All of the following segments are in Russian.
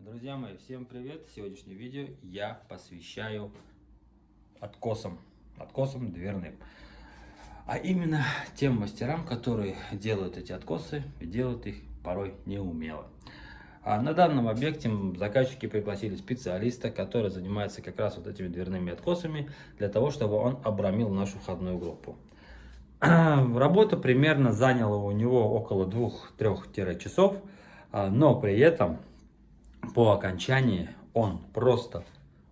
Друзья мои, всем привет! Сегодняшнее видео я посвящаю откосам, откосам дверным. А именно тем мастерам, которые делают эти откосы и делают их порой неумело. А на данном объекте заказчики пригласили специалиста, который занимается как раз вот этими дверными откосами, для того, чтобы он обрамил нашу входную группу. Работа примерно заняла у него около 2-3 часов, а, но при этом по окончании он просто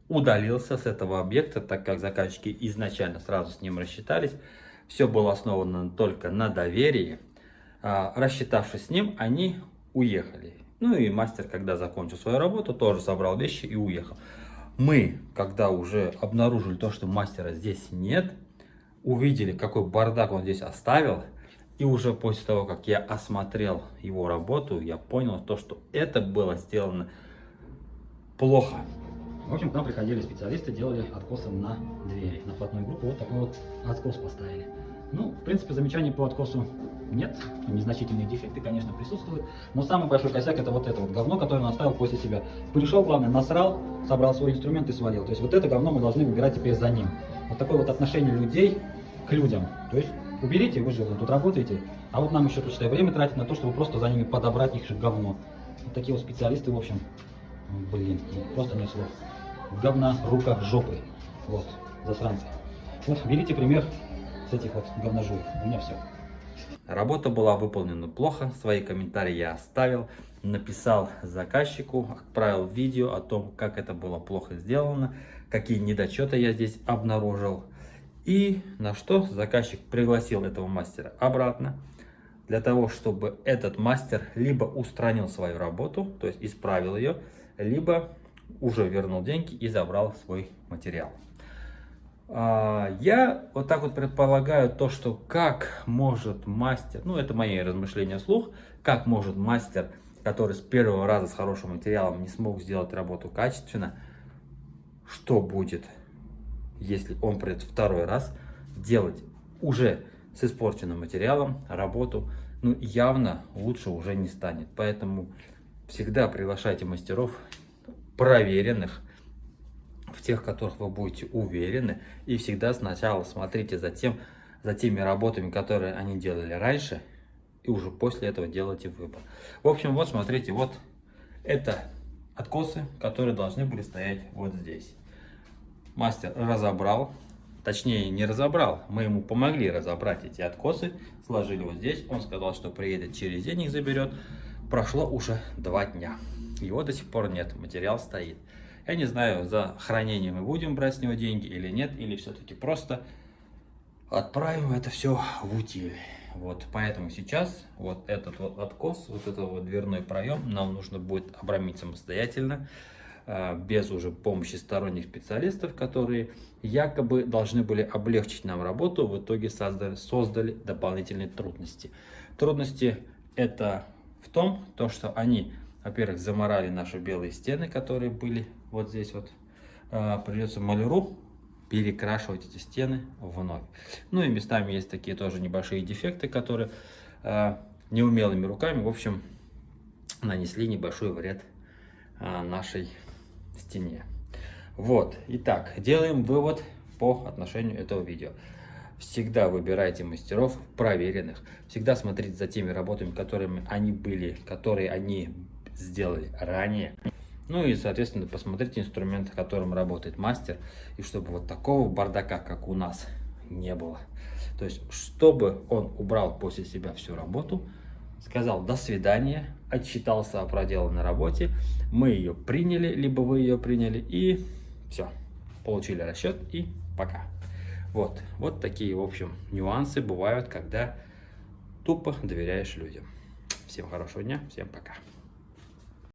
удалился с этого объекта, так как заказчики изначально сразу с ним рассчитались. Все было основано только на доверии. А, рассчитавшись с ним, они уехали. Ну и мастер, когда закончил свою работу, тоже собрал вещи и уехал. Мы, когда уже обнаружили то, что мастера здесь нет, увидели, какой бардак он здесь оставил, и уже после того, как я осмотрел его работу, я понял то, что это было сделано плохо. В общем, к нам приходили специалисты, делали откосы на двери, на входную группу. Вот такой вот откос поставили. Ну, в принципе, замечаний по откосу нет. Незначительные дефекты, конечно, присутствуют. Но самый большой косяк это вот это вот говно, которое он оставил после себя. Пришел, главное, насрал, собрал свой инструмент и свалил. То есть вот это говно мы должны выбирать теперь за ним. Вот такое вот отношение людей к людям. То есть уберите, вы же тут работаете, а вот нам еще тут время тратить на то, чтобы просто за ними подобрать их же говно. Вот такие вот специалисты, в общем, блин, просто не слов. Говна, рука, жопы. Вот, засранцы. Вот, берите пример с этих вот говножуев. У меня все. Работа была выполнена плохо, свои комментарии я оставил, написал заказчику, отправил видео о том, как это было плохо сделано, какие недочеты я здесь обнаружил. И на что заказчик пригласил этого мастера обратно, для того, чтобы этот мастер либо устранил свою работу, то есть исправил ее, либо уже вернул деньги и забрал свой материал. А, я вот так вот предполагаю то, что как может мастер, ну это мои размышления вслух, как может мастер, который с первого раза с хорошим материалом не смог сделать работу качественно, что будет если он придет второй раз делать уже с испорченным материалом работу, ну явно лучше уже не станет. Поэтому всегда приглашайте мастеров проверенных, в тех, которых вы будете уверены. И всегда сначала смотрите за, тем, за теми работами, которые они делали раньше, и уже после этого делайте выбор. В общем, вот смотрите, вот это откосы, которые должны были стоять вот здесь мастер разобрал, точнее не разобрал, мы ему помогли разобрать эти откосы, сложили вот здесь, он сказал, что приедет через день их заберет, прошло уже два дня, его до сих пор нет, материал стоит. Я не знаю, за хранение мы будем брать с него деньги или нет, или все-таки просто отправим это все в утиль. Вот, поэтому сейчас вот этот вот откос, вот этот вот дверной проем нам нужно будет обрамить самостоятельно. А, без уже помощи сторонних специалистов, которые якобы должны были облегчить нам работу, в итоге создали, создали дополнительные трудности. Трудности это в том, то, что они, во-первых, заморали наши белые стены, которые были вот здесь вот. А, придется маляру перекрашивать эти стены вновь. Ну и местами есть такие тоже небольшие дефекты, которые э, неумелыми руками, в общем, нанесли небольшой вред э, нашей стене. Вот, итак, делаем вывод по отношению этого видео. Всегда выбирайте мастеров проверенных. Всегда смотрите за теми работами, которыми они были, которые они сделали ранее. Ну и, соответственно, посмотрите инструмент, которым работает мастер. И чтобы вот такого бардака, как у нас, не было. То есть, чтобы он убрал после себя всю работу, сказал «до свидания», отчитался о проделанной работе, мы ее приняли, либо вы ее приняли, и все, получили расчет, и пока. Вот, вот такие, в общем, нюансы бывают, когда тупо доверяешь людям. Всем хорошего дня, всем пока.